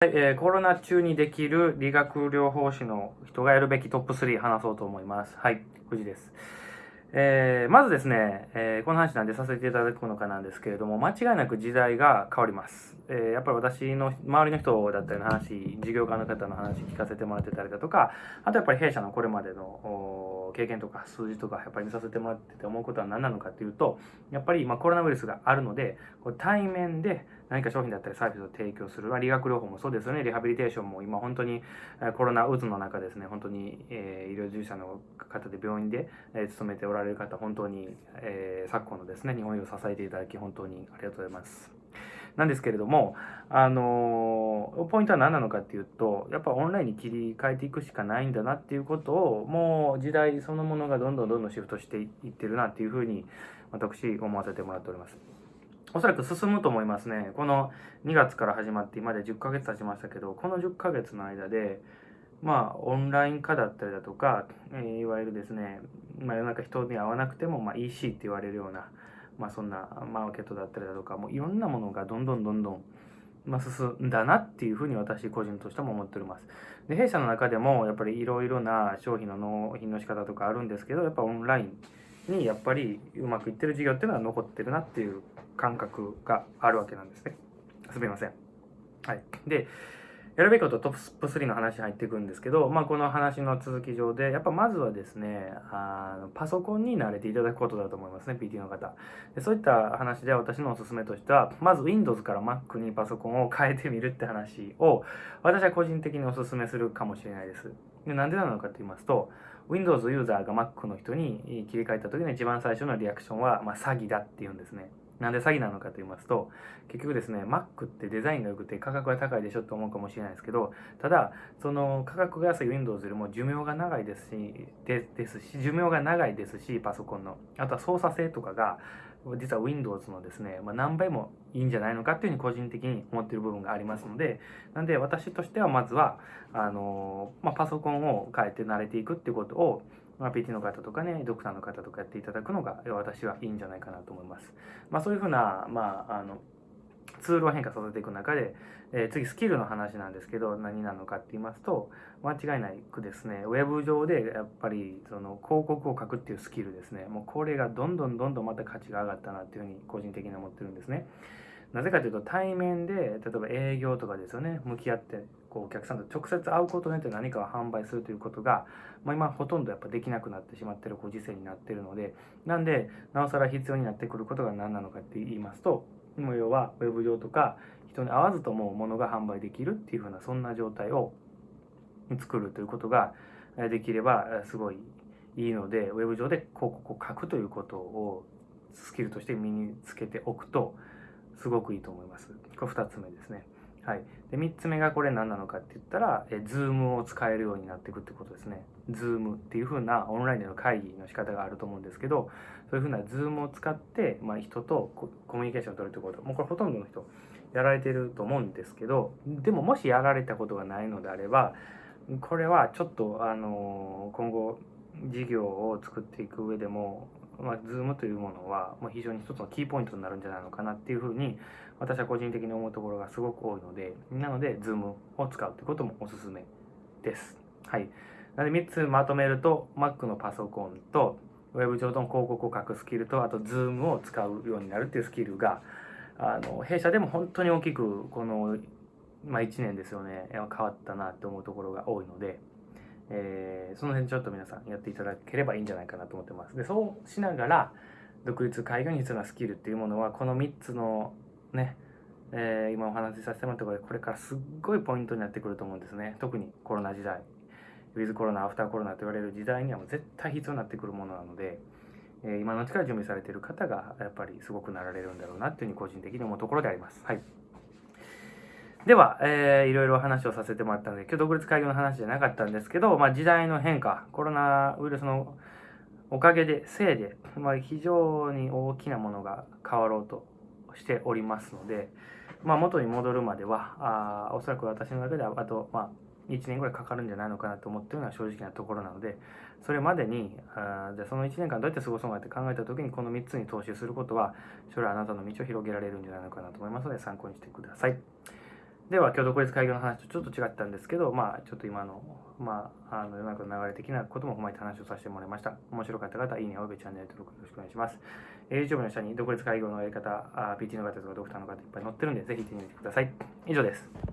はいえー、コロナ中にできる理学療法士の人がやるべきトップ3話そうと思います。はい、藤です。えー、まずですね、えー、この話なんでさせていただくのかなんですけれども、間違いなく時代が変わります。えー、やっぱり私の周りの人だったりの話、事業家の方の話聞かせてもらってたりだとか、あとやっぱり弊社のこれまでの経験とか数字とかやっぱり見させてもらってて思うことは何なのかっていうと、やっぱり今コロナウイルスがあるので、こ対面で何か商品だったりサービスを提供する、まあ、理学療法もそうですよね、リハビリテーションも今本当にコロナ渦の中ですね、本当に、えー、医療従事者の方で病院で、えー、勤めておられる方、本当に、えー、昨今のですね、日本を支えていただき本当にありがとうございます。なんですけれども、あの、ポイントは何なのかっていうと、やっぱオンラインに切り替えていくしかないんだなっていうことを、もう時代そのものがどんどんどんどんシフトしていってるなっていうふうに、私、思わせてもらっております。おそらく進むと思いますね。この2月から始まって今で10ヶ月経ちましたけど、この10ヶ月の間で、まあ、オンライン化だったりだとか、えー、いわゆるですね、まあ、世の中人に会わなくても、まあ、EC って言われるような、まあ、そんなマーケットだったりだとか、もういろんなものがどんどんどんどん、ま、進んだなっていうふうに私個人としても思っております。で、弊社の中でもやっぱりいろいろな商品の納品の仕方とかあるんですけど、やっぱオンラインにやっぱりうまくいってる事業っていうのは残ってるなっていう感覚があるわけなんですね。すみません。はい。で、やるべきことトップ3の話入っていくんですけど、まあ、この話の続き上で、やっぱまずはですね、あのパソコンに慣れていただくことだと思いますね、PT の方で。そういった話で私のおすすめとしては、まず Windows から Mac にパソコンを変えてみるって話を、私は個人的におすすめするかもしれないです。でなんでなのかと言いますと、Windows ユーザーが Mac の人に切り替えた時の一番最初のリアクションは、まあ、詐欺だって言うんですね。なんで詐欺なのかと言いますと、結局ですね、Mac ってデザインが良くて価格が高いでしょって思うかもしれないですけど、ただ、その価格が安い Windows よりも寿命が長いですし、でですし、寿命が長いですし、パソコンの。あとは操作性とかが、実は Windows のですね、まあ、何倍もいいんじゃないのかっていうふうに個人的に思ってる部分がありますので、なんで私としてはまずは、あのまあ、パソコンを変えて慣れていくってことを、まあ、PT の方とかね、ドクターの方とかやっていただくのが私はいいんじゃないかなと思います。まあ、そういうふうな、まあ、あの、ツールを変化させていく中で、えー、次スキルの話なんですけど何なのかって言いますと間違いなくですねウェブ上でやっぱりその広告を書くっていうスキルですねもうこれがどんどんどんどんまた価値が上がったなっていうふうに個人的に思ってるんですねなぜかというと対面で例えば営業とかですよね向き合ってこうお客さんと直接会うことによって何かを販売するということが、まあ、今ほとんどやっぱできなくなってしまってるご時世になっているのでなんでなおさら必要になってくることが何なのかって言いますと要はウェブ上とか人に合わずとも物が販売できるっていうふうなそんな状態を作るということができればすごいいいのでウェブ上で広告を書くということをスキルとして身につけておくとすごくいいと思います。これ2つ目ですね。はい、で3つ目がこれ何なのかって言ったら、え Zoom を使えるようになっていくってことですね。Zoom っていう風なオンラインでの会議の仕方があると思うんですけど、そういう風な Zoom を使って、まあ、人とコミュニケーションを取るってこと、もうこれほとんどの人やられてると思うんですけど、でももしやられたことがないのであれば、これはちょっと、あの今後事業を作っていく上でもまあ、Zoom というものは、まあ、非常に一つのキーポイントになるんじゃないのかなっていうふうに私は個人的に思うところがすごく多いのでなので Zoom を使うということもおすすめです。はい。なので3つまとめると Mac のパソコンと Web 上の広告を書くスキルとあと Zoom を使うようになるっていうスキルがあの弊社でも本当に大きくこの、まあ、1年ですよね変わったなって思うところが多いので。えー、その辺ちょっと皆さんやっていただければいいんじゃないかなと思ってます。で、そうしながら、独立開業に必要なスキルっていうものは、この3つのね、えー、今お話しさせてもらったことで、これからすっごいポイントになってくると思うんですね。特にコロナ時代。ウィズコロナ、アフターコロナと言われる時代にはもう絶対必要になってくるものなので、えー、今のうちから準備されている方がやっぱりすごくなられるんだろうなっていうふうに個人的に思うところであります。はい。では、えー、いろいろ話をさせてもらったので、今日独立会議の話じゃなかったんですけど、まあ、時代の変化、コロナウイルスのおかげで、せいで、まあ、非常に大きなものが変わろうとしておりますので、まあ、元に戻るまでは、あおそらく私の中では、あと、まあ、1年ぐらいかかるんじゃないのかなと思っているのは正直なところなので、それまでに、あじゃあその1年間どうやって過ごそうかって考えた時に、この3つに投資することは、将来あなたの道を広げられるんじゃないのかなと思いますので、参考にしてください。では今日独立開業の話とちょっと違ったんですけど、まあ、ちょっと今の,、まあ、あの世の中の流れ的なことも踏まえて話をさせてもらいました。面白かった方、いいね、およびチャンネル登録よろしくお願いします。YouTube の下に独立開業のやり方、PT の方とかドクターの方いっぱい載ってるんで、ぜひ見てみてください。以上です。